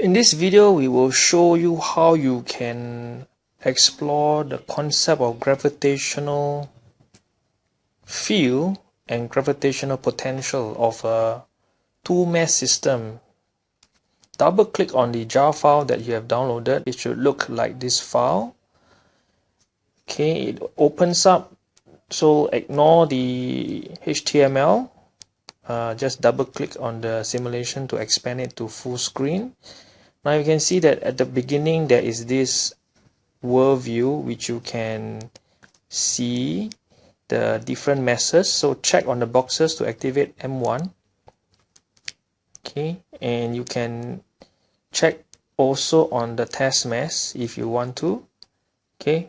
In this video, we will show you how you can explore the concept of gravitational field and gravitational potential of a two-mass system. Double click on the jar file that you have downloaded. It should look like this file. Okay, it opens up. So ignore the HTML uh, just double click on the simulation to expand it to full screen now you can see that at the beginning there is this world view which you can see the different masses. So check on the boxes to activate M1 okay and you can check also on the test mass if you want to. Okay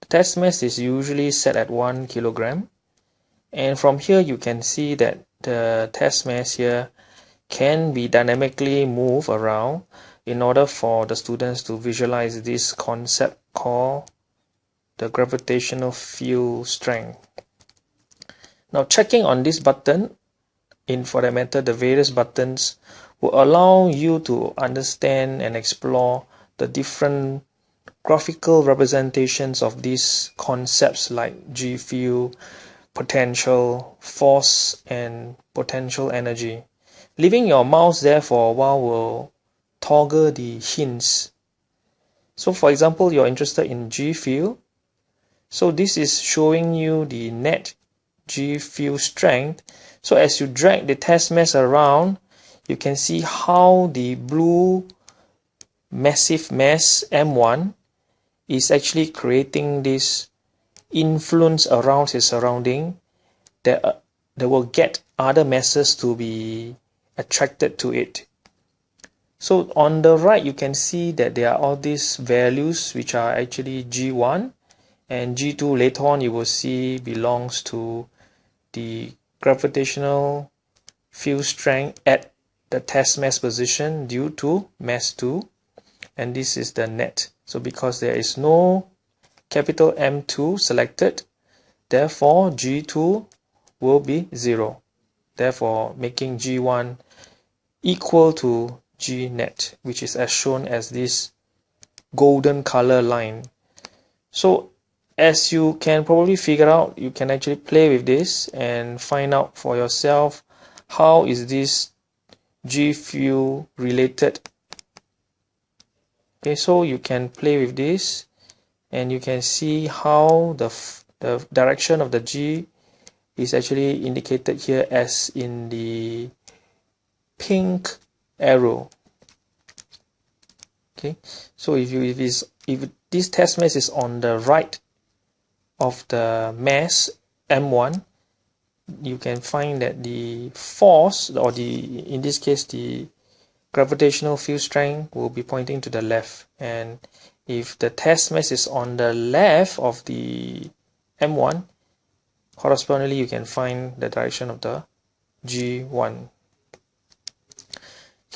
the test mass is usually set at 1 kilogram. And from here you can see that the test mass here can be dynamically moved around in order for the students to visualize this concept called the gravitational field strength. Now checking on this button, in for that matter the various buttons, will allow you to understand and explore the different graphical representations of these concepts like G field, potential, force, and potential energy. Leaving your mouse there for a while will toggle the hints. So for example, you're interested in G field. So this is showing you the net G field strength. So as you drag the test mass around, you can see how the blue massive mass M1 is actually creating this influence around his surrounding that, uh, that will get other masses to be attracted to it. So on the right, you can see that there are all these values which are actually G1 and G2 later on you will see belongs to the gravitational field strength at the test mass position due to mass 2 and this is the net. So because there is no capital M2 selected, therefore G2 will be 0. Therefore, making G1 equal to G net, which is as shown as this golden color line. So as you can probably figure out, you can actually play with this and find out for yourself how is this G field related. Okay, so you can play with this and you can see how the, the direction of the G is actually indicated here as in the pink arrow. Okay so if you if is if this test mass is on the right of the mass m1 you can find that the force or the in this case the gravitational field strength will be pointing to the left. And if the test mass is on the left of the M1 correspondingly you can find the direction of the G1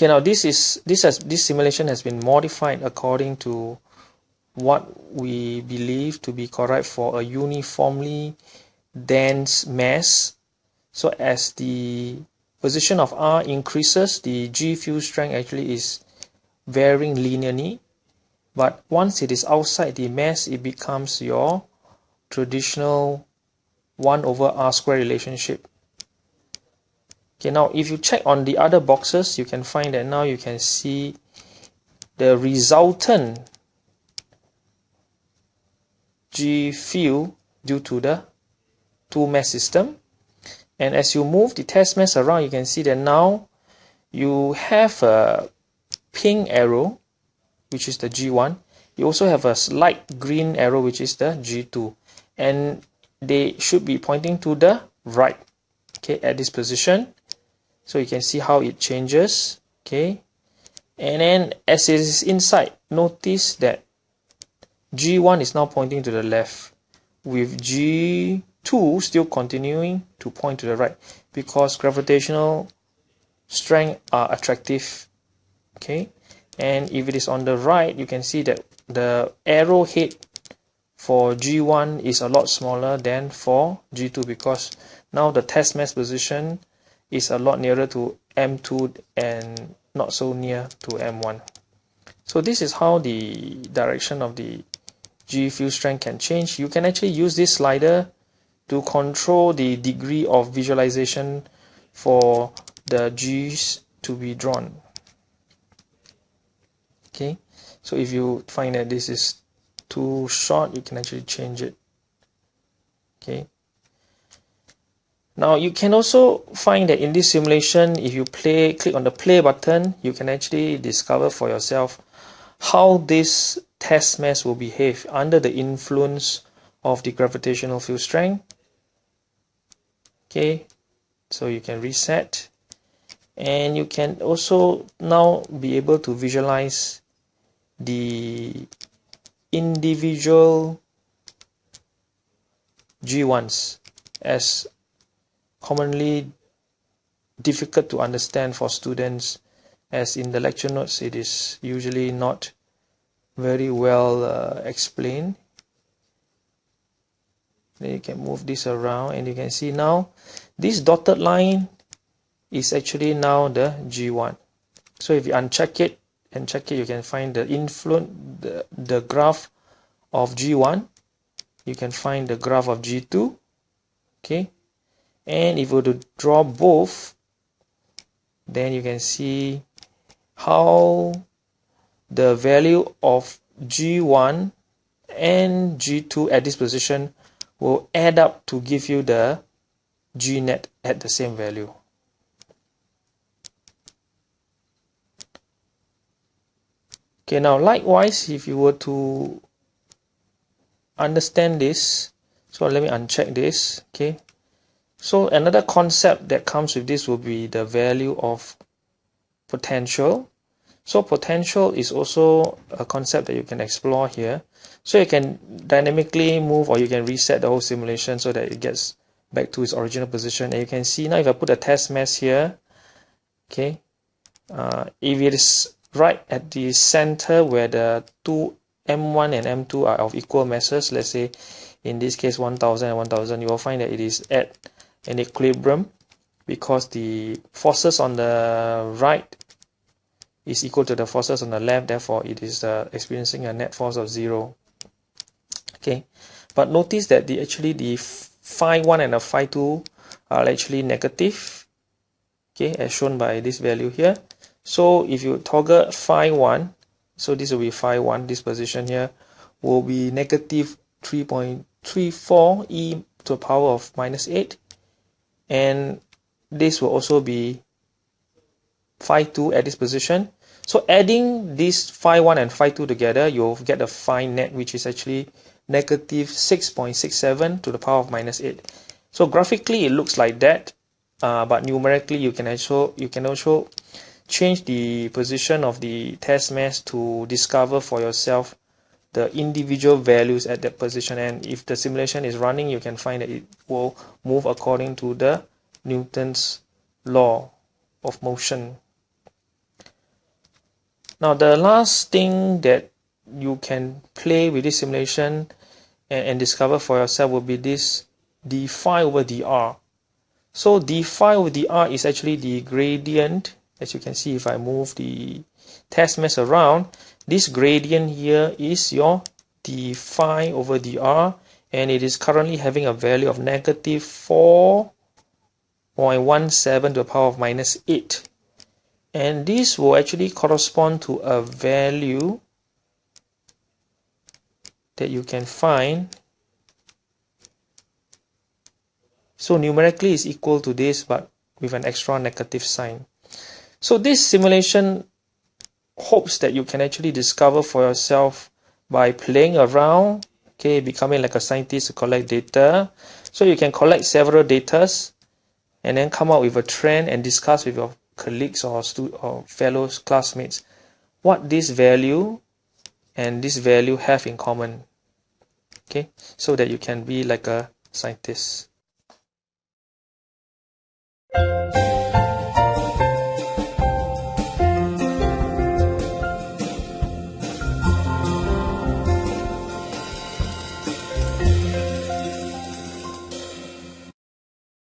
okay now this is this has this simulation has been modified according to what we believe to be correct for a uniformly dense mass. So as the position of R increases the G field strength actually is varying linearly. But once it is outside the mass it becomes your traditional 1 over r square relationship okay now if you check on the other boxes you can find that now you can see the resultant G field due to the two mass system. And as you move the test mass around you can see that now you have a pink arrow which is the G1 you also have a slight green arrow which is the G2 and they should be pointing to the right okay at this position so you can see how it changes. Okay. And then as it is inside notice that G1 is now pointing to the left with G2 still continuing to point to the right because gravitational strength are attractive. Okay. And if it is on the right you can see that the arrowhead for G1 is a lot smaller than for G2 because now the test mass position is a lot nearer to M2 and not so near to M1 So this is how the direction of the G field strength can change. You can actually use this slider to control the degree of visualization for the G's to be drawn. Okay, so if you find that this is too short, you can actually change it. Okay. Now you can also find that in this simulation, if you play, click on the play button, you can actually discover for yourself how this test mass will behave under the influence of the gravitational field strength. Okay, so you can reset and you can also now be able to visualize the individual G1s as commonly difficult to understand for students as in the lecture notes it is usually not very well uh, explained. Then you can move this around and you can see now this dotted line is actually now the G1 so if you uncheck it and check it you can find the influence the, the graph of G1 you can find the graph of G2 okay and if we were to draw both then you can see how the value of G1 and G2 at this position will add up to give you the G net at the same value. Okay, now likewise, if you were to understand this, so let me uncheck this, okay. So another concept that comes with this will be the value of potential. So potential is also a concept that you can explore here. So you can dynamically move or you can reset the whole simulation so that it gets back to its original position. And you can see now if I put a test mass here, okay, uh, if it is right at the center where the two M1 and M2 are of equal masses, let's say in this case 1000 and 1000, you will find that it is at an equilibrium because the forces on the right is equal to the forces on the left, therefore it is uh, experiencing a net force of zero. Okay, but notice that the actually the phi 1 and the phi 2 are actually negative, okay, as shown by this value here. So if you toggle phi 1, so this will be phi 1, this position here will be negative 3.34 e to the power of minus 8 and this will also be phi 2 at this position. So adding this phi 1 and phi 2 together, you'll get a phi net which is actually negative 6.67 to the power of minus 8. So graphically it looks like that, uh, but numerically you can also you can also change the position of the test mass to discover for yourself the individual values at that position. And if the simulation is running you can find that it will move according to the Newton's law of motion. Now the last thing that you can play with this simulation and, and discover for yourself will be this d phi over dr so d phi over dr is actually the gradient as you can see if I move the test mass around this gradient here is your d phi over dr and it is currently having a value of negative 4.17 to the power of minus 8 and this will actually correspond to a value that you can find. So numerically is equal to this but with an extra negative sign. So this simulation hopes that you can actually discover for yourself by playing around, okay, becoming like a scientist to collect data. So you can collect several datas and then come up with a trend and discuss with your colleagues or, stu or fellow classmates what this value and this value have in common okay so that you can be like a scientist